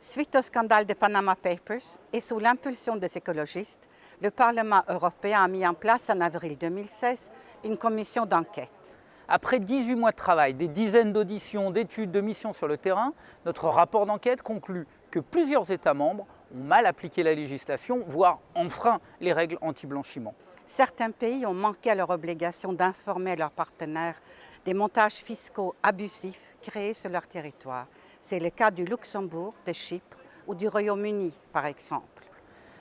Suite au scandale des Panama Papers et sous l'impulsion des écologistes, le Parlement européen a mis en place en avril 2016 une commission d'enquête. Après 18 mois de travail, des dizaines d'auditions, d'études, de missions sur le terrain, notre rapport d'enquête conclut que plusieurs États membres ont mal appliqué la législation, voire enfreint les règles anti-blanchiment. Certains pays ont manqué à leur obligation d'informer leurs partenaires des montages fiscaux abusifs créés sur leur territoire. C'est le cas du Luxembourg, de Chypre ou du Royaume-Uni, par exemple.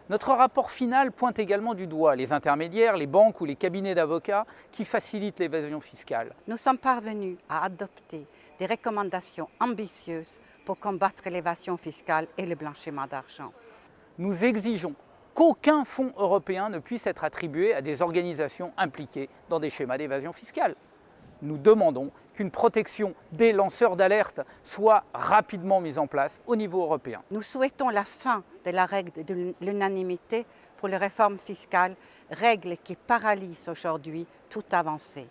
Notre rapport final pointe également du doigt les intermédiaires, les banques ou les cabinets d'avocats qui facilitent l'évasion fiscale. Nous sommes parvenus à adopter des recommandations ambitieuses pour combattre l'évasion fiscale et le blanchiment d'argent. Nous exigeons qu'aucun fonds européen ne puisse être attribué à des organisations impliquées dans des schémas d'évasion fiscale nous demandons qu'une protection des lanceurs d'alerte soit rapidement mise en place au niveau européen. Nous souhaitons la fin de la règle de l'unanimité pour les réformes fiscales, règle qui paralyse aujourd'hui toute avancée.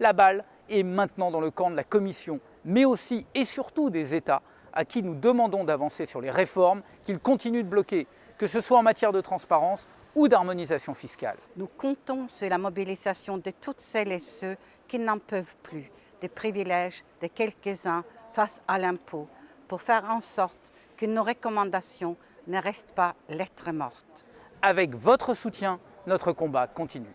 La balle est maintenant dans le camp de la Commission, mais aussi et surtout des États à qui nous demandons d'avancer sur les réformes qu'ils continuent de bloquer, que ce soit en matière de transparence ou d'harmonisation fiscale. Nous comptons sur la mobilisation de toutes celles et ceux qui n'en peuvent plus des privilèges de quelques-uns face à l'impôt pour faire en sorte que nos recommandations ne restent pas lettres mortes. Avec votre soutien, notre combat continue.